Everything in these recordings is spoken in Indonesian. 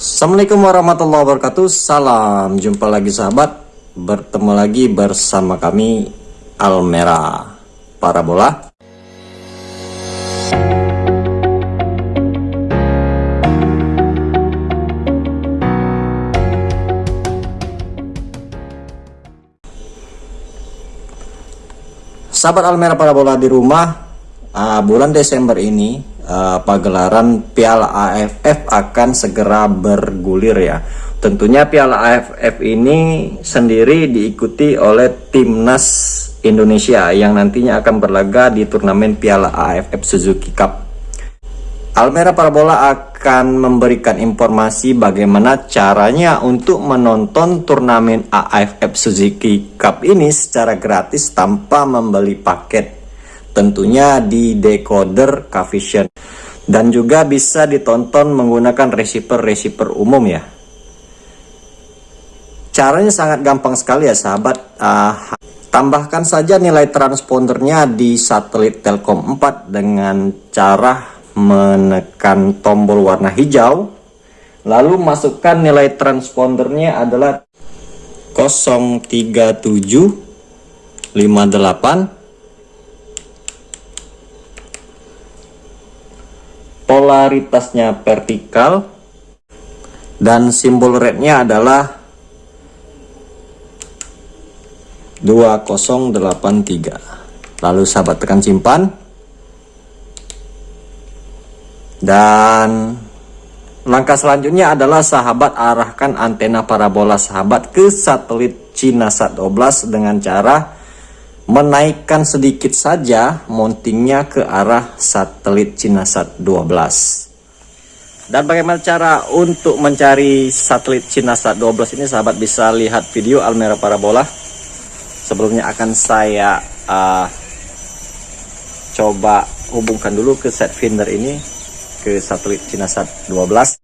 Assalamualaikum warahmatullahi wabarakatuh. Salam jumpa lagi sahabat. Bertemu lagi bersama kami Almera Parabola. Sahabat Almera Parabola di rumah uh, Bulan Desember ini uh, pagelaran Piala AFF akan segera bergulir ya. Tentunya Piala AFF ini sendiri diikuti oleh timnas Indonesia yang nantinya akan berlaga di turnamen Piala AFF Suzuki Cup. Almera Parabola akan memberikan informasi bagaimana caranya untuk menonton turnamen AFF Suzuki Cup ini secara gratis tanpa membeli paket tentunya di decoder Cavision dan juga bisa ditonton menggunakan receiver-receiver umum ya. Caranya sangat gampang sekali ya sahabat. Uh, tambahkan saja nilai transpondernya di satelit Telkom 4 dengan cara menekan tombol warna hijau. Lalu masukkan nilai transpondernya adalah 03758 polaritasnya vertikal dan simbol rednya adalah 2083 lalu sahabat tekan simpan. Dan langkah selanjutnya adalah sahabat arahkan antena parabola sahabat ke satelit Cina Sat 12 dengan cara menaikkan sedikit saja mountingnya ke arah satelit Cinasat 12 dan bagaimana cara untuk mencari satelit Cinasat 12 ini sahabat bisa lihat video Almera Parabola. Sebelumnya akan saya uh, coba hubungkan dulu ke set finder ini ke satelit Cinasat 12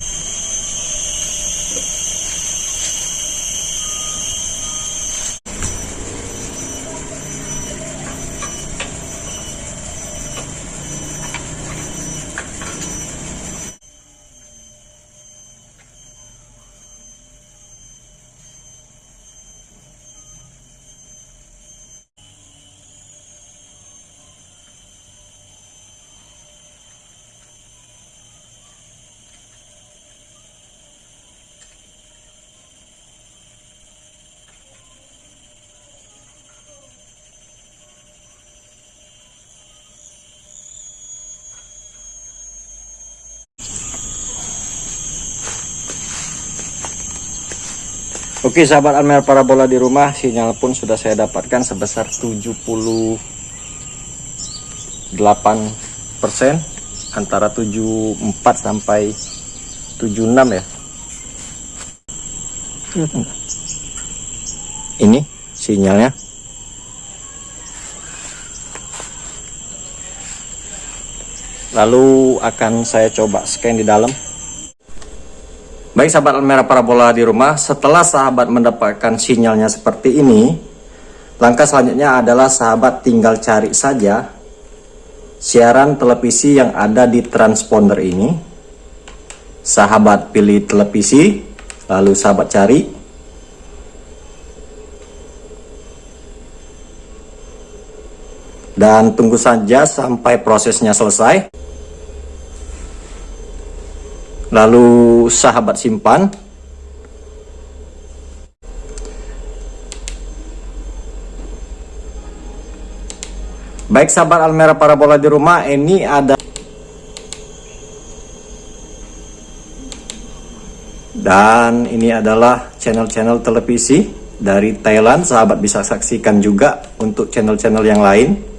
Oke sahabat Almer parabola di rumah sinyal pun sudah saya dapatkan sebesar 78% antara 74 sampai 76 ya. Ini sinyalnya. Lalu akan saya coba scan di dalam Baik sahabat Almera Parabola di rumah, setelah sahabat mendapatkan sinyalnya seperti ini, langkah selanjutnya adalah sahabat tinggal cari saja siaran televisi yang ada di transponder ini. Sahabat pilih televisi, lalu sahabat cari. Dan tunggu saja sampai prosesnya selesai lalu sahabat simpan. Baik sahabat Almera parabola di rumah ini ada dan ini adalah channel-channel televisi dari Thailand. Sahabat bisa saksikan juga untuk channel-channel yang lain